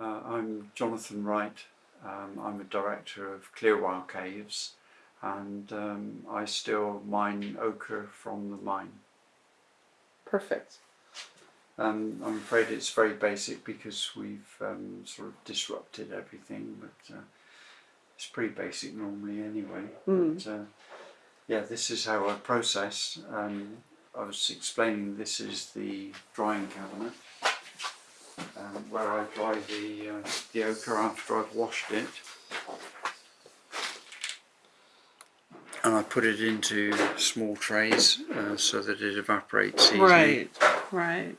Uh, I'm Jonathan Wright. Um, I'm a director of Clearwell Caves and um, I still mine ochre from the mine. Perfect. Um, I'm afraid it's very basic because we've um, sort of disrupted everything, but uh, it's pretty basic normally anyway. Mm. But, uh, yeah, this is how I process. Um, I was explaining this is the drying cabinet um, where I dry the, uh, the ochre after I've washed it. And I put it into small trays uh, so that it evaporates easily. Right, right.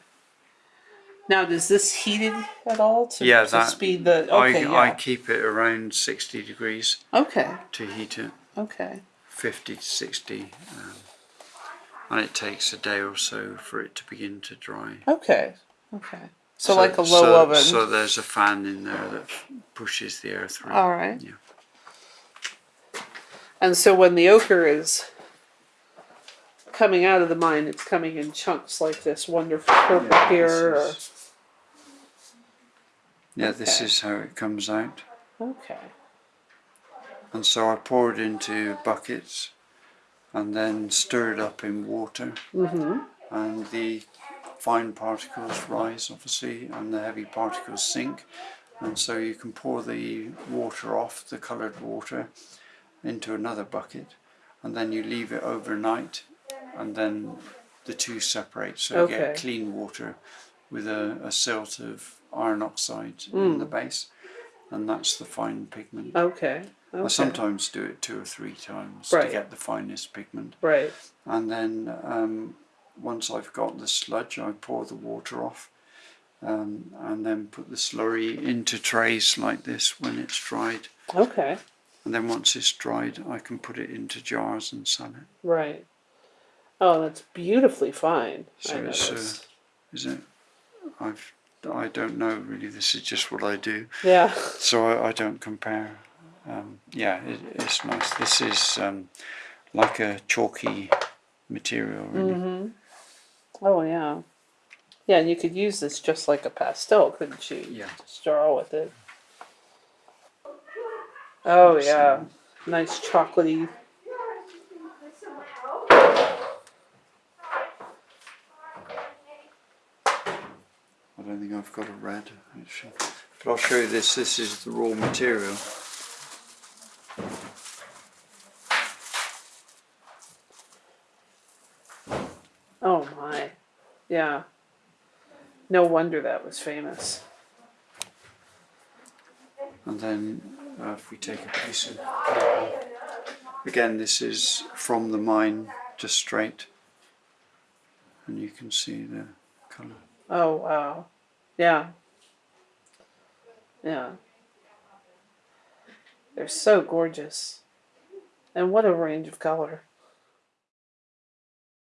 Now, does this heated at all to, Yeah, to that- speed the? Okay, I, I keep it around 60 degrees Okay, to heat it, okay. 50 to 60. Um, and it takes a day or so for it to begin to dry. Okay, okay. So, like a low so, oven. So there's a fan in there that pushes the air through. All right. Yeah. And so when the ochre is coming out of the mine, it's coming in chunks like this wonderful purple Yeah, here. this is- Yeah, this is how it comes out. Okay. And so I pour it into buckets and then stir it up in water. Mm-hmm. And the fine particles rise, obviously, and the heavy particles sink. And so you can pour the water off, the coloured water, into another bucket. And then you leave it overnight. And then the two separate. So you get clean water with a, a silt of iron oxide in Mm. the base. And that's the fine pigment. Okay. Okay. I sometimes do it two or three times to get the finest pigment. Right. And then um, once I've got the sludge, I pour the water off um, and then put the slurry into trays like this when it's dried. Okay. And then once it's dried, I can put it into jars and sell it. Right. Oh, that's beautifully fine. So I it's, uh. Is it? I've I don't know really. This is just what I do. yeah. So I, I don't compare. Um, yeah, it, it's nice. This is um, like a chalky material, really. Mm-hmm. Oh yeah. Yeah, and you could use this just like a pastel, couldn't you? Yeah. Just draw with it. Oh yeah. Nice chocolatey. I don't think I've got a red actually. But I'll show you this. This is the raw material. Oh my. Yeah. No wonder that was famous. And then uh, if we take a piece of paper, again this is from the mine just straight. And you can see the colour. Oh wow. Yeah. Yeah. They're so gorgeous. And what a range of color.